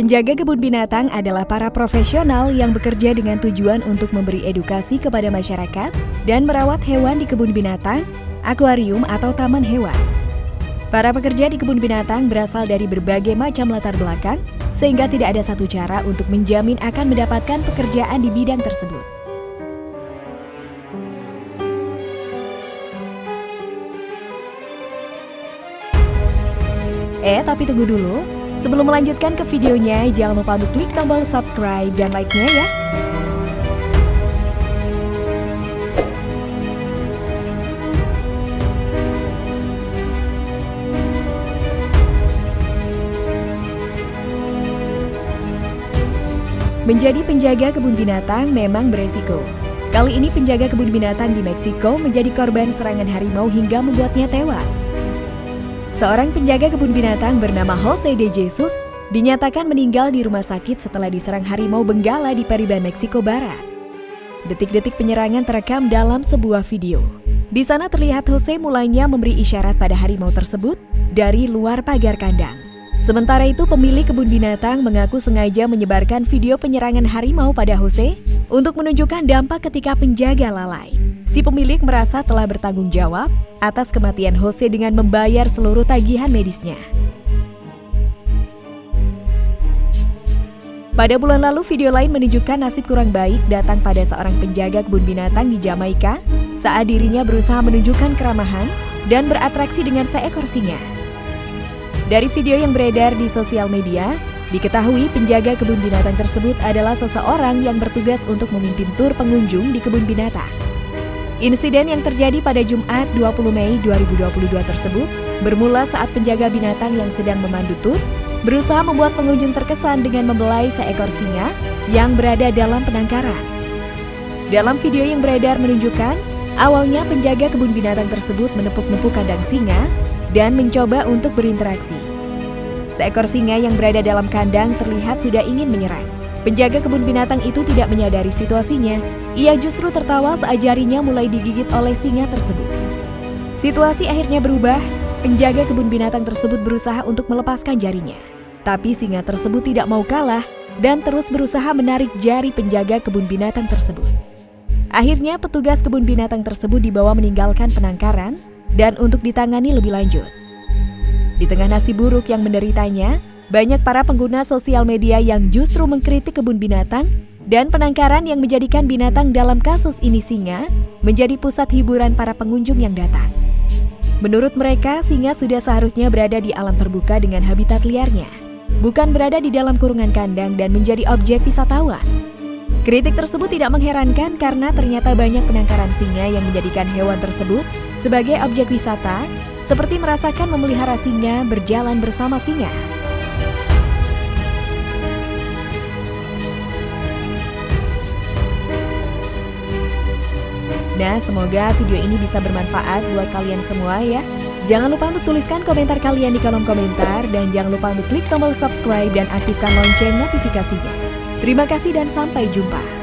Penjaga kebun binatang adalah para profesional yang bekerja dengan tujuan untuk memberi edukasi kepada masyarakat dan merawat hewan di kebun binatang, akuarium, atau taman hewan. Para pekerja di kebun binatang berasal dari berbagai macam latar belakang, sehingga tidak ada satu cara untuk menjamin akan mendapatkan pekerjaan di bidang tersebut. Eh, tapi tunggu dulu. Sebelum melanjutkan ke videonya, jangan lupa untuk klik tombol subscribe dan like-nya ya. Menjadi penjaga kebun binatang memang beresiko. Kali ini penjaga kebun binatang di Meksiko menjadi korban serangan harimau hingga membuatnya tewas. Seorang penjaga kebun binatang bernama Jose de Jesus dinyatakan meninggal di rumah sakit setelah diserang harimau benggala di Periban, Meksiko Barat. Detik-detik penyerangan terekam dalam sebuah video. Di sana terlihat Jose mulainya memberi isyarat pada harimau tersebut dari luar pagar kandang. Sementara itu pemilik kebun binatang mengaku sengaja menyebarkan video penyerangan harimau pada Jose untuk menunjukkan dampak ketika penjaga lalai. Si pemilik merasa telah bertanggung jawab atas kematian Jose dengan membayar seluruh tagihan medisnya. Pada bulan lalu, video lain menunjukkan nasib kurang baik datang pada seorang penjaga kebun binatang di Jamaika saat dirinya berusaha menunjukkan keramahan dan beratraksi dengan seekor singa. Dari video yang beredar di sosial media, diketahui penjaga kebun binatang tersebut adalah seseorang yang bertugas untuk memimpin tur pengunjung di kebun binatang. Insiden yang terjadi pada Jumat 20 Mei 2022 tersebut bermula saat penjaga binatang yang sedang memandu tur berusaha membuat pengunjung terkesan dengan membelai seekor singa yang berada dalam penangkaran. Dalam video yang beredar menunjukkan, awalnya penjaga kebun binatang tersebut menepuk-nepuk kandang singa dan mencoba untuk berinteraksi. Seekor singa yang berada dalam kandang terlihat sudah ingin menyerang. Penjaga kebun binatang itu tidak menyadari situasinya. Ia justru tertawa saat jarinya mulai digigit oleh singa tersebut. Situasi akhirnya berubah. Penjaga kebun binatang tersebut berusaha untuk melepaskan jarinya. Tapi singa tersebut tidak mau kalah dan terus berusaha menarik jari penjaga kebun binatang tersebut. Akhirnya petugas kebun binatang tersebut dibawa meninggalkan penangkaran dan untuk ditangani lebih lanjut. Di tengah nasib buruk yang menderitanya, banyak para pengguna sosial media yang justru mengkritik kebun binatang dan penangkaran yang menjadikan binatang dalam kasus ini singa menjadi pusat hiburan para pengunjung yang datang. Menurut mereka, singa sudah seharusnya berada di alam terbuka dengan habitat liarnya, bukan berada di dalam kurungan kandang dan menjadi objek wisatawan. Kritik tersebut tidak mengherankan karena ternyata banyak penangkaran singa yang menjadikan hewan tersebut sebagai objek wisata, seperti merasakan memelihara singa berjalan bersama singa. Nah, semoga video ini bisa bermanfaat buat kalian semua ya. Jangan lupa untuk tuliskan komentar kalian di kolom komentar dan jangan lupa untuk klik tombol subscribe dan aktifkan lonceng notifikasinya. Terima kasih dan sampai jumpa.